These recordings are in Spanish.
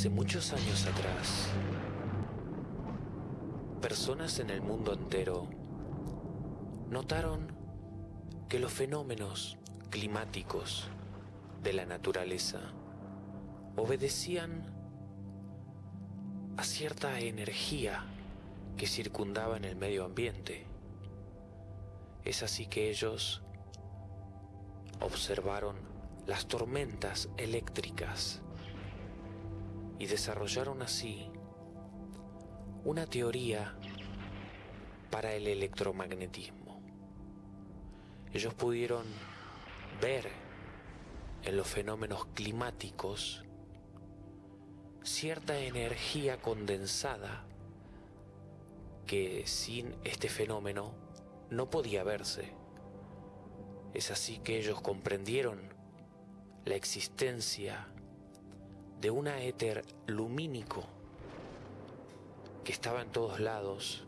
Hace muchos años atrás, personas en el mundo entero notaron que los fenómenos climáticos de la naturaleza obedecían a cierta energía que circundaba en el medio ambiente. Es así que ellos observaron las tormentas eléctricas y desarrollaron así una teoría para el electromagnetismo. Ellos pudieron ver en los fenómenos climáticos cierta energía condensada que sin este fenómeno no podía verse. Es así que ellos comprendieron la existencia de un éter lumínico que estaba en todos lados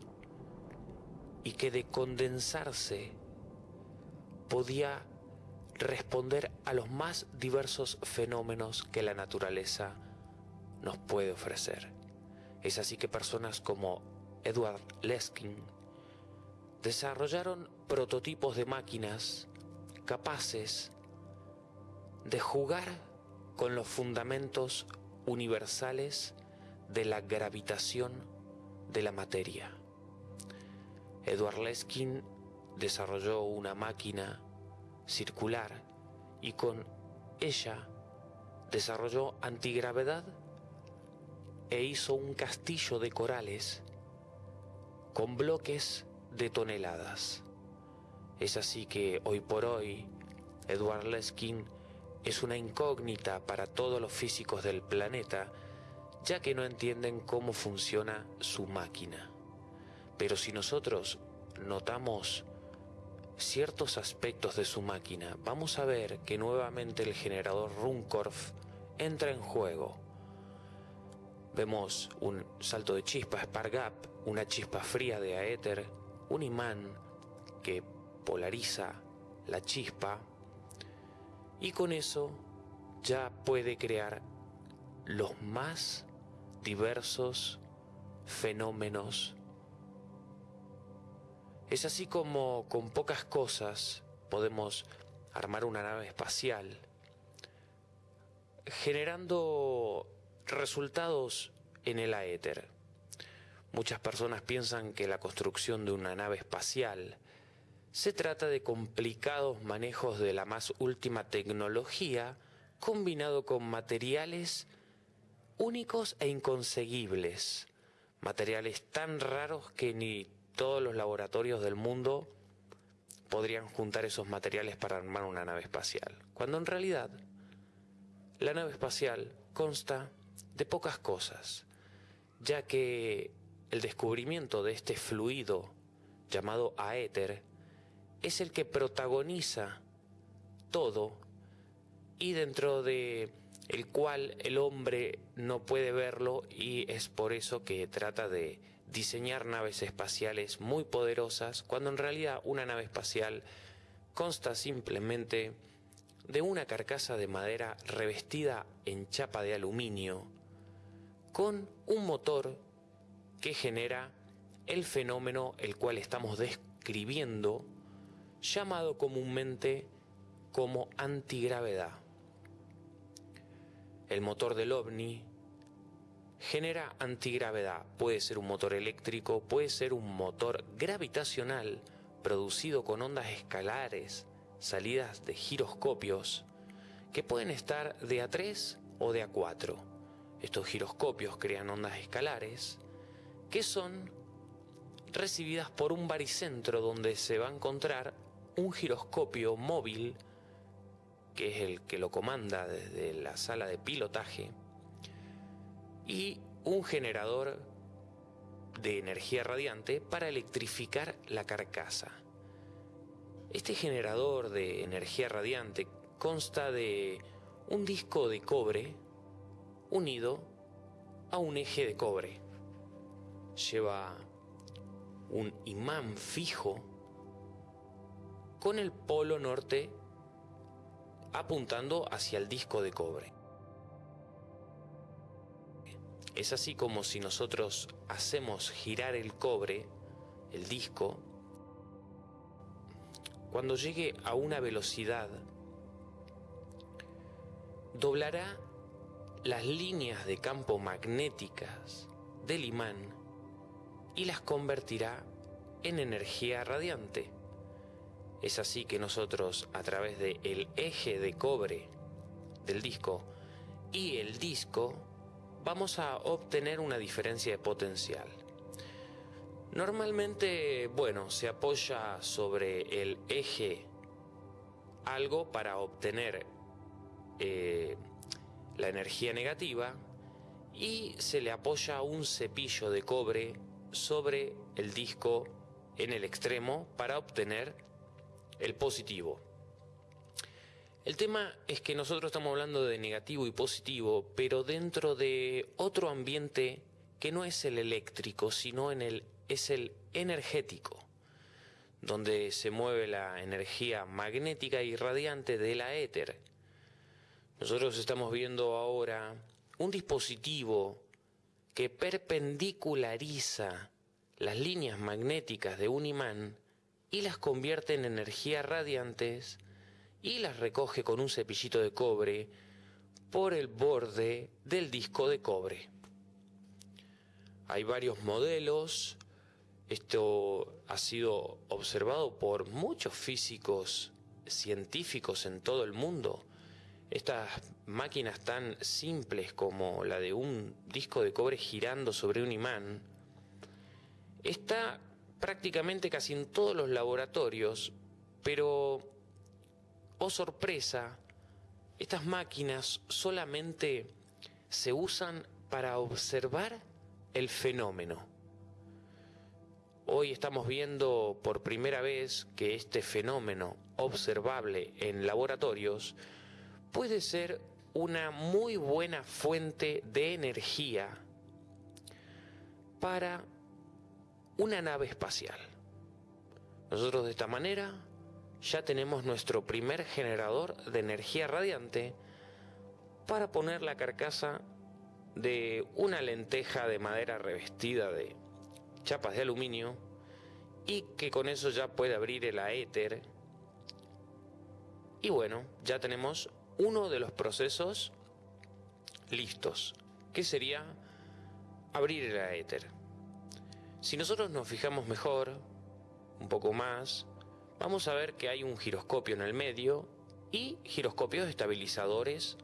y que de condensarse podía responder a los más diversos fenómenos que la naturaleza nos puede ofrecer. Es así que personas como Edward Leskin desarrollaron prototipos de máquinas capaces de jugar con los fundamentos universales de la gravitación de la materia. Edward Leskin desarrolló una máquina circular y con ella desarrolló antigravedad e hizo un castillo de corales con bloques de toneladas. Es así que hoy por hoy Edward Leskin es una incógnita para todos los físicos del planeta, ya que no entienden cómo funciona su máquina. Pero si nosotros notamos ciertos aspectos de su máquina, vamos a ver que nuevamente el generador Runcorf entra en juego. Vemos un salto de chispa Spark Gap, una chispa fría de aéter, un imán que polariza la chispa y con eso ya puede crear los más diversos fenómenos. Es así como con pocas cosas podemos armar una nave espacial, generando resultados en el aéter. Muchas personas piensan que la construcción de una nave espacial se trata de complicados manejos de la más última tecnología combinado con materiales únicos e inconseguibles, materiales tan raros que ni todos los laboratorios del mundo podrían juntar esos materiales para armar una nave espacial, cuando en realidad la nave espacial consta de pocas cosas, ya que el descubrimiento de este fluido llamado aéter es el que protagoniza todo y dentro de el cual el hombre no puede verlo y es por eso que trata de diseñar naves espaciales muy poderosas cuando en realidad una nave espacial consta simplemente de una carcasa de madera revestida en chapa de aluminio con un motor que genera el fenómeno el cual estamos describiendo llamado comúnmente como antigravedad. El motor del ovni genera antigravedad. Puede ser un motor eléctrico, puede ser un motor gravitacional producido con ondas escalares salidas de giroscopios que pueden estar de a 3 o de a 4. Estos giroscopios crean ondas escalares que son recibidas por un baricentro donde se va a encontrar un giroscopio móvil, que es el que lo comanda desde la sala de pilotaje, y un generador de energía radiante para electrificar la carcasa. Este generador de energía radiante consta de un disco de cobre unido a un eje de cobre. Lleva un imán fijo con el polo norte apuntando hacia el disco de cobre. Es así como si nosotros hacemos girar el cobre, el disco, cuando llegue a una velocidad, doblará las líneas de campo magnéticas del imán y las convertirá en energía radiante. Es así que nosotros a través del eje de cobre del disco y el disco vamos a obtener una diferencia de potencial. Normalmente, bueno, se apoya sobre el eje algo para obtener eh, la energía negativa y se le apoya un cepillo de cobre sobre el disco en el extremo para obtener el positivo. El tema es que nosotros estamos hablando de negativo y positivo, pero dentro de otro ambiente que no es el eléctrico, sino en el, es el energético, donde se mueve la energía magnética y radiante de la éter. Nosotros estamos viendo ahora un dispositivo que perpendiculariza las líneas magnéticas de un imán y las convierte en energías radiantes y las recoge con un cepillito de cobre por el borde del disco de cobre. Hay varios modelos, esto ha sido observado por muchos físicos científicos en todo el mundo. Estas máquinas tan simples como la de un disco de cobre girando sobre un imán, está prácticamente casi en todos los laboratorios, pero, oh sorpresa, estas máquinas solamente se usan para observar el fenómeno. Hoy estamos viendo por primera vez que este fenómeno observable en laboratorios puede ser una muy buena fuente de energía para una nave espacial. Nosotros de esta manera ya tenemos nuestro primer generador de energía radiante para poner la carcasa de una lenteja de madera revestida de chapas de aluminio y que con eso ya puede abrir el aéter. Y bueno, ya tenemos uno de los procesos listos, que sería abrir el aéter. Si nosotros nos fijamos mejor, un poco más, vamos a ver que hay un giroscopio en el medio y giroscopios estabilizadores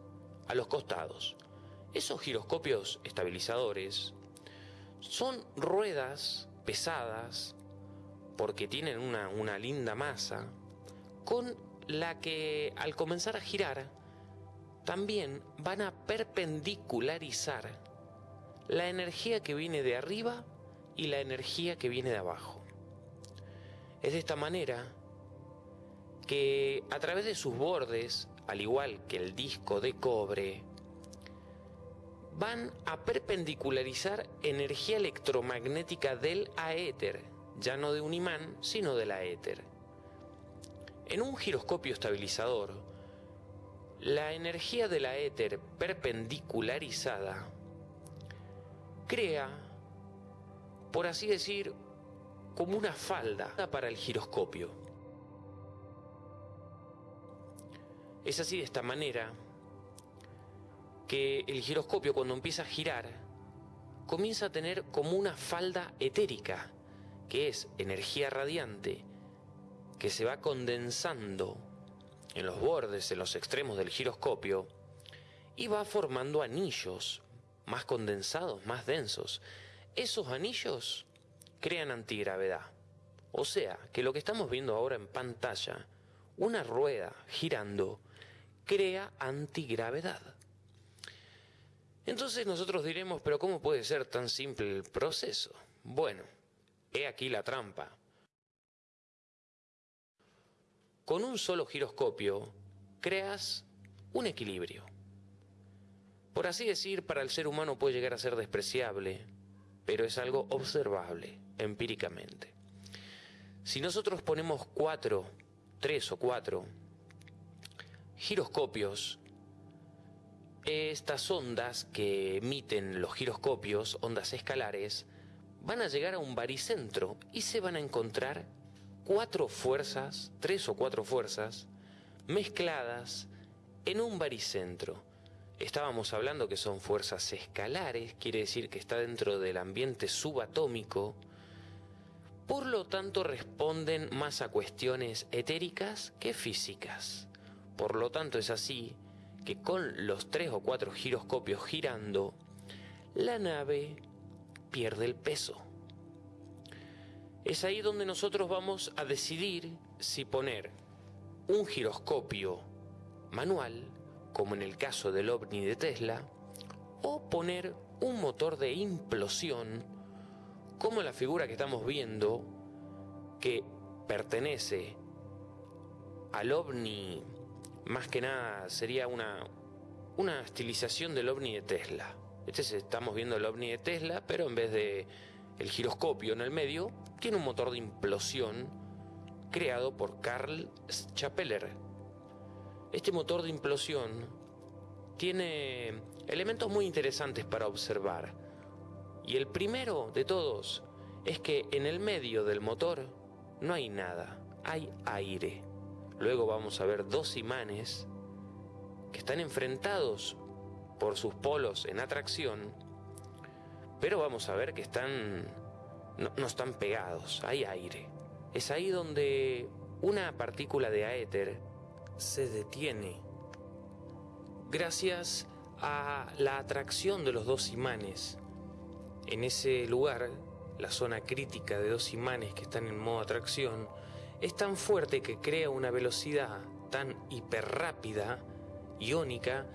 a los costados. Esos giroscopios estabilizadores son ruedas pesadas porque tienen una, linda masa con la que al comenzar a girar también van a perpendicularizar la energía que viene de arriba y la energía que viene de abajo. Es de esta manera que a través de sus bordes, al igual que el disco de cobre, van a perpendicularizar energía electromagnética del aéter, ya no de un imán, sino del aéter. En un giroscopio estabilizador, la energía del aéter perpendicularizada crea por así decir, como una falda para el giroscopio. Es así de esta manera que el giroscopio cuando empieza a girar comienza a tener como una falda etérica, que es energía radiante, que se va condensando en los bordes, en los extremos del giroscopio, y va formando anillos más condensados, más densos, esos anillos crean antigravedad. O sea, que lo que estamos viendo ahora en pantalla, una rueda girando, crea antigravedad. Entonces nosotros diremos, pero ¿cómo puede ser tan simple el proceso? Bueno, he aquí la trampa. Con un solo giroscopio creas un equilibrio. Por así decir, para el ser humano puede llegar a ser despreciable, pero es algo observable empíricamente. Si nosotros ponemos cuatro, tres o cuatro giroscopios estas ondas que emiten los giroscopios, ondas escalares, van a llegar a un baricentro y se van a encontrar cuatro fuerzas, tres o cuatro fuerzas, mezcladas en un baricentro. Estábamos hablando que son fuerzas escalares, quiere decir que está dentro del ambiente subatómico, por lo tanto responden más a cuestiones etéricas que físicas. Por lo tanto es así que con los tres o cuatro giroscopios girando, la nave pierde el peso. Es ahí donde nosotros vamos a decidir si poner un giroscopio manual, como en el caso del ovni de Tesla, o poner un motor de implosión, como la figura que estamos viendo, que pertenece al ovni, más que nada sería una, una estilización del ovni de Tesla. Este es, estamos viendo el ovni de Tesla, pero en vez de el giroscopio en el medio, tiene un motor de implosión creado por Carl Chapeller. Este motor de implosión tiene elementos muy interesantes para observar. Y el primero de todos es que en el medio del motor no hay nada, hay aire. Luego vamos a ver dos imanes que están enfrentados por sus polos en atracción, pero vamos a ver que están no, no están pegados, hay aire. Es ahí donde una partícula de aéter se detiene gracias a la atracción de los dos imanes. En ese lugar, la zona crítica de dos imanes que están en modo atracción es tan fuerte que crea una velocidad tan hiperrápida, iónica,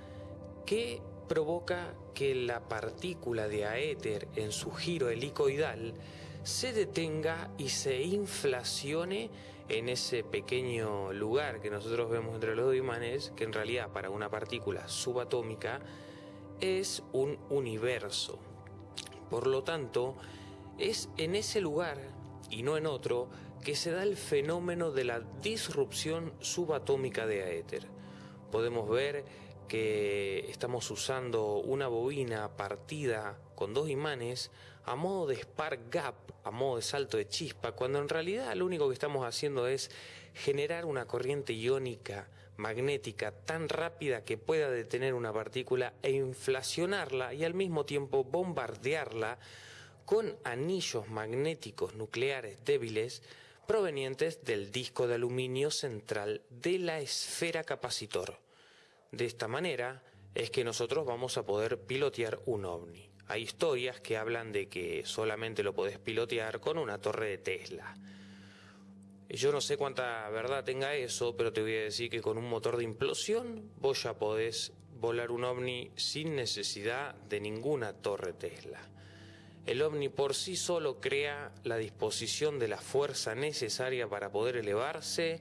que provoca que la partícula de aéter en su giro helicoidal se detenga y se inflacione en ese pequeño lugar que nosotros vemos entre los dos imanes, que en realidad para una partícula subatómica es un universo. Por lo tanto, es en ese lugar y no en otro que se da el fenómeno de la disrupción subatómica de aéter. Podemos ver que estamos usando una bobina partida con dos imanes a modo de spark gap, a modo de salto de chispa, cuando en realidad lo único que estamos haciendo es generar una corriente iónica magnética tan rápida que pueda detener una partícula e inflacionarla y al mismo tiempo bombardearla con anillos magnéticos nucleares débiles provenientes del disco de aluminio central de la esfera capacitor. De esta manera es que nosotros vamos a poder pilotear un ovni. Hay historias que hablan de que solamente lo podés pilotear con una torre de Tesla. Yo no sé cuánta verdad tenga eso, pero te voy a decir que con un motor de implosión vos ya podés volar un ovni sin necesidad de ninguna torre Tesla. El ovni por sí solo crea la disposición de la fuerza necesaria para poder elevarse,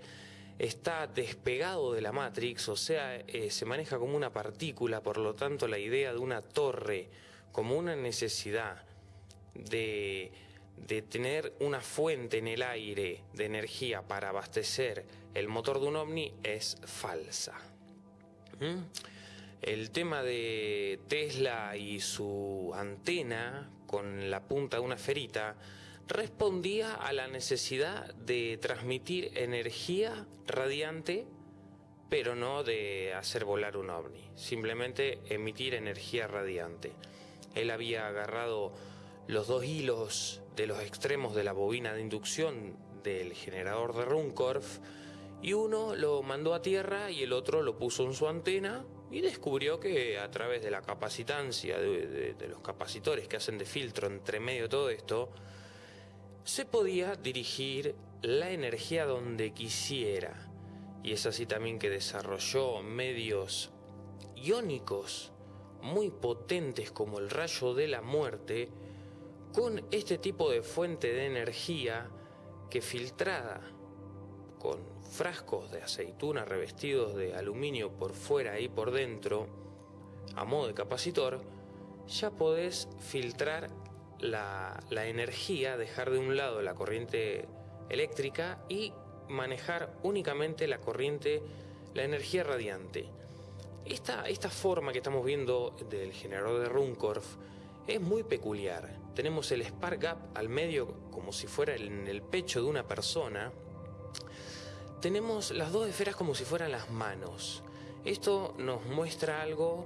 está despegado de la Matrix, o sea, eh, se maneja como una partícula, por lo tanto la idea de una torre como una necesidad de, tener una fuente en el aire de energía para abastecer el motor de un ovni es falsa. ¿Mm? El tema de Tesla y su antena con la punta de una ferita respondía a la necesidad de transmitir energía radiante, pero no de hacer volar un ovni, simplemente emitir energía radiante. Él había agarrado los dos hilos de los extremos de la bobina de inducción del generador de Runcorf y uno lo mandó a tierra y el otro lo puso en su antena y descubrió que a través de la capacitancia de, los capacitores que hacen de filtro entre medio de todo esto, se podía dirigir la energía donde quisiera. Y es así también que desarrolló medios iónicos muy potentes como el rayo de la muerte, con este tipo de fuente de energía que filtrada con frascos de aceituna revestidos de aluminio por fuera y por dentro, a modo de capacitor, ya podés filtrar la, la energía, dejar de un lado la corriente eléctrica y manejar únicamente la corriente, la energía radiante. Esta, esta forma que estamos viendo del generador de Runcorf es muy peculiar. Tenemos el spark gap al medio como si fuera en el pecho de una persona. Tenemos las dos esferas como si fueran las manos. Esto nos muestra algo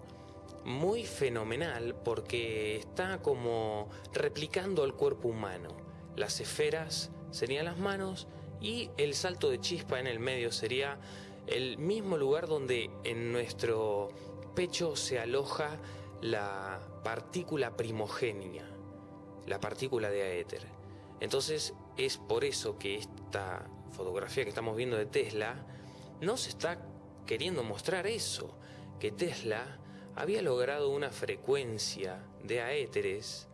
muy fenomenal porque está como replicando el cuerpo humano. Las esferas serían las manos y el salto de chispa en el medio sería el mismo lugar donde en nuestro pecho se aloja la partícula primogénea, la partícula de aéter. Entonces es por eso que esta fotografía que estamos viendo de Tesla nos está queriendo mostrar eso, que Tesla había logrado una frecuencia de aéteres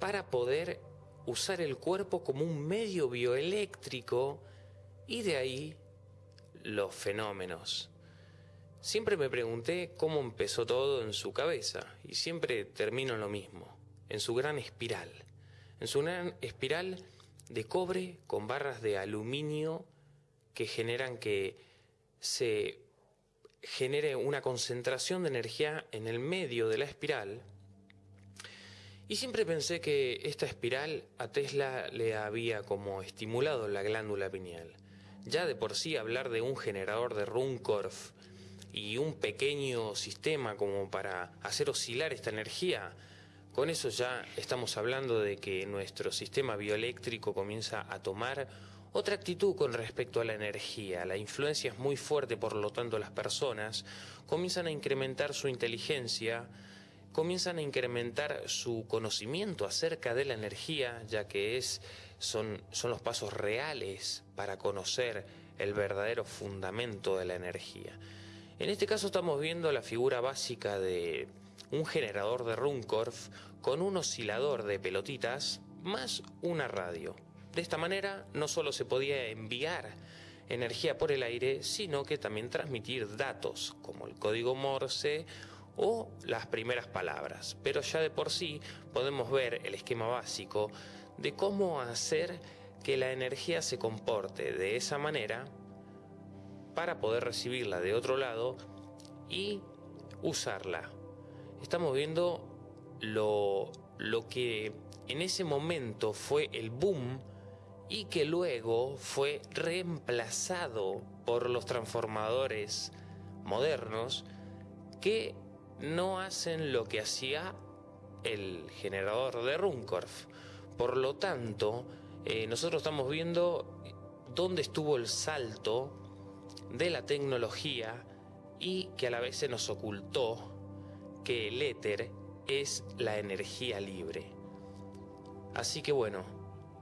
para poder usar el cuerpo como un medio bioeléctrico y de ahí los fenómenos. Siempre me pregunté cómo empezó todo en su cabeza y siempre termino lo mismo, en su gran espiral, en su gran espiral de cobre con barras de aluminio que generan que se genere una concentración de energía en el medio de la espiral. Y siempre pensé que esta espiral a Tesla le había como estimulado la glándula pineal. Ya de por sí hablar de un generador de Runcorf y un pequeño sistema como para hacer oscilar esta energía, con eso ya estamos hablando de que nuestro sistema bioeléctrico comienza a tomar otra actitud con respecto a la energía. La influencia es muy fuerte, por lo tanto las personas comienzan a incrementar su inteligencia, comienzan a incrementar su conocimiento acerca de la energía, ya que es, son, son los pasos reales para conocer el verdadero fundamento de la energía. En este caso estamos viendo la figura básica de un generador de Runcorf con un oscilador de pelotitas más una radio. De esta manera no solo se podía enviar energía por el aire, sino que también transmitir datos como el código Morse o las primeras palabras. Pero ya de por sí podemos ver el esquema básico de cómo hacer que la energía se comporte de esa manera para poder recibirla de otro lado y usarla. Estamos viendo lo, lo que en ese momento fue el boom y que luego fue reemplazado por los transformadores modernos que no hacen lo que hacía el generador de Runcorf. Por lo tanto, eh, nosotros estamos viendo dónde estuvo el salto de la tecnología y que a la vez se nos ocultó que el éter es la energía libre. Así que bueno,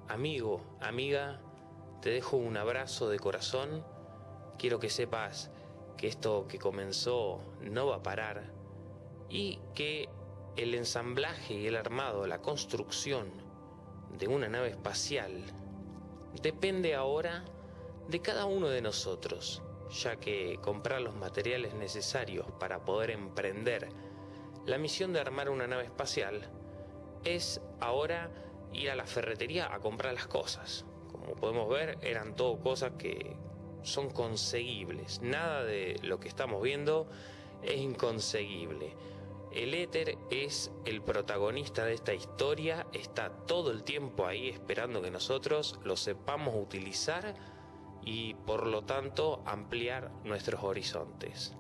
amigo, amiga, te dejo un abrazo de corazón. Quiero que sepas que esto que comenzó no va a parar y que el ensamblaje y el armado, la construcción de una nave espacial depende ahora de cada uno de nosotros ya que comprar los materiales necesarios para poder emprender la misión de armar una nave espacial es ahora ir a la ferretería a comprar las cosas. Como podemos ver, eran todo cosas que son conseguibles. Nada de lo que estamos viendo es inconseguible. El éter es el protagonista de esta historia, está todo el tiempo ahí esperando que nosotros lo sepamos utilizar y por lo tanto ampliar nuestros horizontes.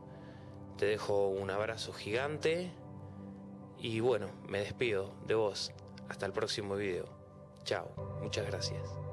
Te dejo un abrazo gigante y bueno, me despido de vos. Hasta el próximo video. Chao, muchas gracias.